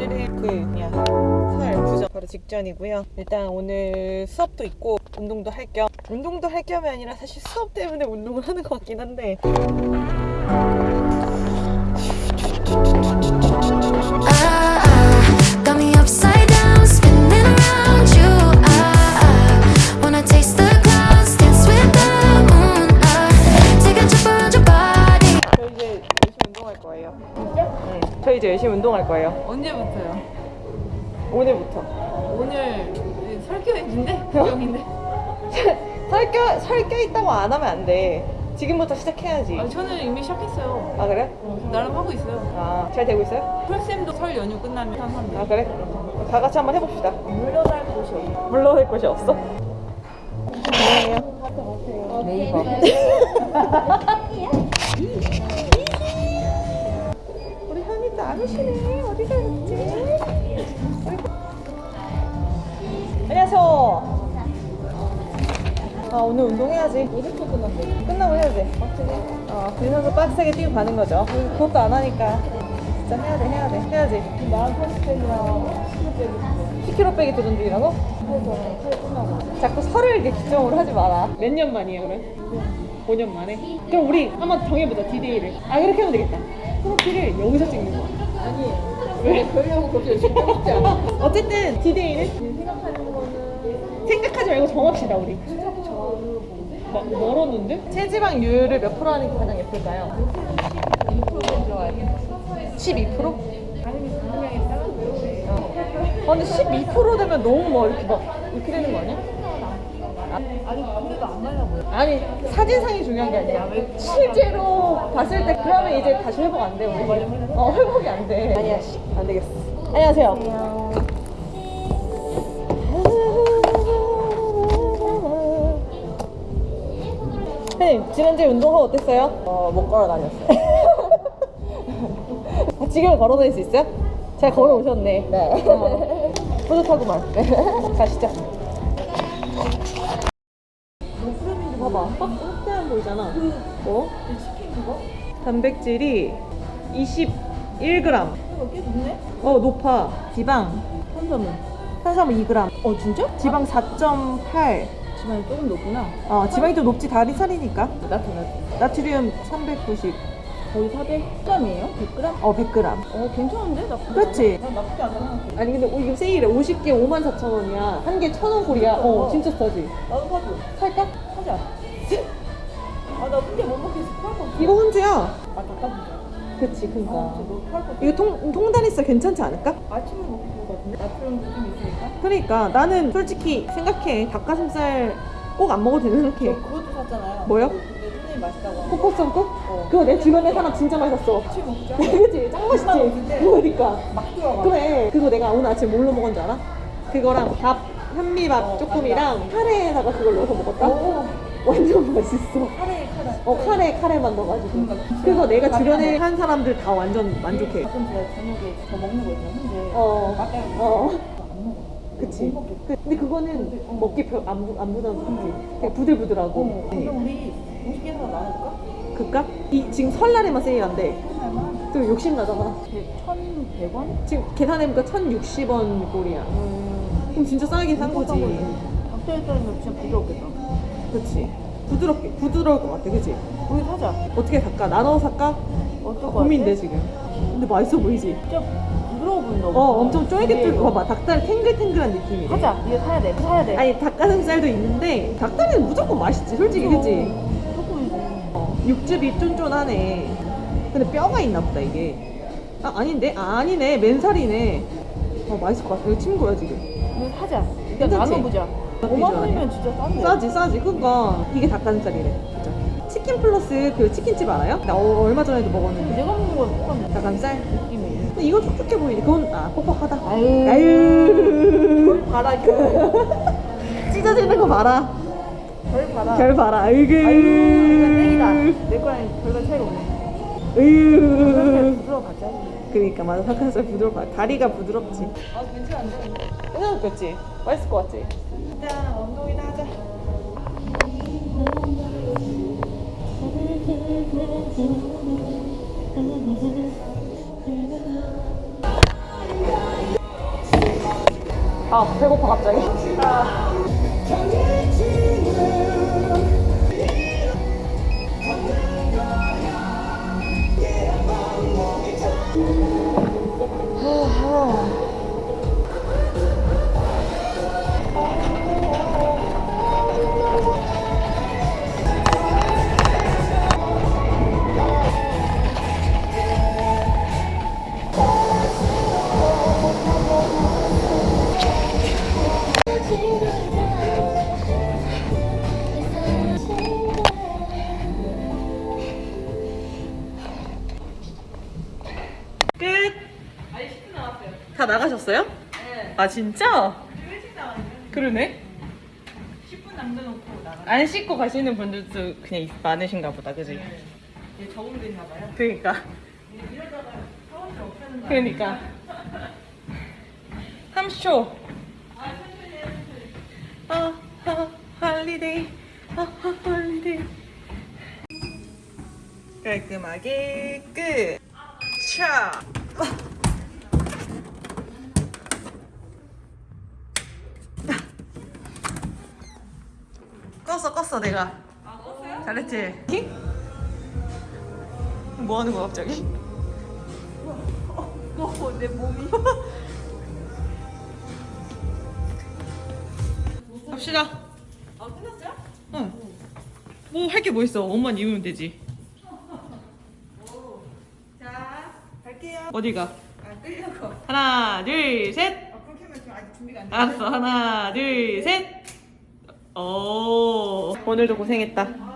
오늘은 그 그냥 설 구정 바로 직전이고요. 일단 오늘 수업도 있고 운동도 할 겸 운동도 할 겸이 아니라 사실 수업 때문에 운동을 하는 것 같긴 한데 운동할 거예요. 네, 저희 이제 열심히 운동할 거예요. 언제부터요? 오늘부터. 오늘 설교 있는데? 구경인데? 설껴 설껴 있다고 안 하면 안 돼. 지금부터 시작해야지. 아, 저는 이미 시작했어요. 아 그래? 어, 나름 하고 있어요. 아 잘 되고 있어요? 풀쌤도 설 연휴 끝나면 한한데 아 그래? 다 같이 한번 해봅시다. 물러날 곳이 없어. 물러날 곳이 없어? 안녕하세요. 네이버. 오늘 운동해야지. 어제 또 끝났어. 끝나고 해야지. 어, 그래서 빡세게 뛰고 가는 거죠. 그것도 안 하니까 진짜 해야 돼, 해야 돼, 해야지. 나랑 편집했냐? 10kg 빼기 도전 중이라고? 설 끝나고. 자꾸 설을 이렇게 기점으로 하지 마라. 몇 년 만이야, 그래? 5년 만에? 그럼 우리 한번 정해보자, 디데이를. 아, 그렇게 하면 되겠다. 프로필을 여기서 찍는 거야. 아니, 왜 그러려고 그렇게 열심히 해먹지 않아? 어쨌든 디데이는 생각하는 거는 생각하지 말고 정합시다, 우리. 막 멀었는데? 체지방률을 몇 프로 하는 게 가장 예쁠까요? 2%는 좋아요. 12%? 당연히 분명히 아, 근데 12% 되면 너무 막 이렇게 막 이렇게 되는 거 아니야? 아니, 근데도 안 말라 보여. 아니 사진상이 중요한 게 아니라 실제로 봤을 때 그러면 이제 다시 회복 안돼 우리 어 회복이 안돼 아니야 씨, 안 되겠어 안녕하세요 선생님 지난주에 운동하고 어땠어요? 어 못 걸어 다녔어요 지금 걸어 다닐 수 있어요? 잘 걸어 오셨네 네 어, 뿌듯하구만 가시죠 봐봐 확대한 보이잖아 뭐? 치킨 그거? 단백질이 21g 이거 꽤 높네? 어 높아 지방 탄수화물. 탄수화물 2g 어 진짜? 지방 4.8 지방이 조금 높구나. 어, 지방이 좀 높지 다리 살이니까 나트, 나트. 나트륨 390 거의 400g이에요? 100g? 어 100g 어, 괜찮은데? 나쁘지 그렇지? 않아. 난 나쁘지 않아. 아니 근데 어, 이거 세일해 50개 54,000원이야 한 개 1,000원꼴이야 어 진짜 싸지 나도 사줘. 살까? 사자. 아, 나 근데 못 먹겠어. 이거 혼주야 아, 닭가슴살. 그치 그니까 아. 이거 통, 통다리 살 괜찮지 않을까? 아침에 같은데? 나트륨 좀 있으니까? 그러니까 나는 솔직히 생각해 닭가슴살 꼭 안 먹어도 되는 저 생각해 그것도 샀잖아요. 뭐요? 그- 근데 선생님 맛있다고. 하고. 코코송국? 어. 그거 내 주변에 사람 진짜 맛있었어 아침에 먹자. 그치? 짱 맛있지? 그러니까 막 들어가. 그래 그거 내가 오늘 아침 뭘로 먹은 줄 알아? 그거랑 밥 현미밥 어, 조금이랑 카레에다가 그걸 넣어서 먹었다? 오. 완전 맛있어 카레, 카레. 어 카레 카레만 넣어가지고 그러니까 그거 내가 밥이랑 주변에 먹- 한 사람들 다 완전 만족해 가끔 제가 저녁에 더 먹는 거 있잖아. 근데 어. 맛깔 어. 안 먹어. 그치. 그- 근데 그거는 먹기 별, 안, 부- 안 부담스럽지 되게 부들부들하고 어, 그럼 우리 50개에서 나눌까? 그니까 이 지금 설날에만 세일한대 얼마? 또 욕심 나잖아 1,100원? 지금 계산해보니까 1,060원 꼴이야 그럼 진짜 싸게 산 거지 닭다리 썰면 진짜 부드럽겠다. 그치 부드럽게 부드러울 것 같아 그치 우리 사자. 어떻게 살까? 나눠 살까? 것 고민돼? 지금 근데 맛있어 보이지? 진짜 부드러워 보인다. 어 엄청 쫄깃쫄깃 봐봐 닭다리 탱글탱글한 느낌이래 사자. 이거 사야 돼. 사야 돼. 아니 닭가슴살도 있는데 닭다리는 무조건 맛있지 솔직히 그치? 조금이지. 어, 육즙이 쫀쫀하네 근데 뼈가 있나 보다 이게 아 아닌데? 아 아니네 맨살이네 어 맛있을 것 같아 이거 친구야 지금 이거 사자. 일단? 나눠보자. 나쁘지 5만 않아. 원이면 진짜 싼데. 싸지 싸지 그니까 이게 닭가슴살이래 진짜 치킨 플러스 그 치킨집 알아요? 나 어, 얼마 전에도 먹었는데 내가 먹는 건 똑같네. 닭가슴살? 느낌이. 근데 이건 촉촉해 보이네 그건 아 뻑뻑하다 아유. 아유 봐라, 결. 찢어지는 거 봐라 결 봐라. 결 봐라 아이고 아유, 이건 땡이다. 내 거랑 별로 차이가 없네. 으유 부드러워 봤자. 그러니까 맞아 닭가슴살 부드럽다 다리가 부드럽지 아, 괜찮은데? 생각했지? 맛있을 것 같지? 일단 운동이나 하자 아 배고파 갑자기. 끝. 나가셨어요? 네. 아 진짜? 일찍 나왔네. 그러네. 10분 남겨놓고 나가. 안 씻고 가시는 분들도 그냥 있- 많으신가 보다, 그지? 네. 적응도 있나 봐요. 그러니까. 이러다가 샤워실 없애는 거 그러니까. 30초. 아, 천천히 해. 아, 아, holiday. 아, 아, holiday. 깔끔하게 끝. 차. 껐어, 껐어, 내가. 아, 껐어요? 잘했지? 뭐 하는 거야, 갑자기? 어, 내 몸이. 갑시다. 아, 끝났어요? 응. 뭐 할 게 뭐 있어? 옷만 입으면 되지. 자, 갈게요. 어디가? 아, 끌려고. 하나, 둘, 셋. 아, 그렇게 하면 지금 아직 준비가 안 돼. 알았어. 하나, 둘, 셋. 오. 오늘도 고생했다.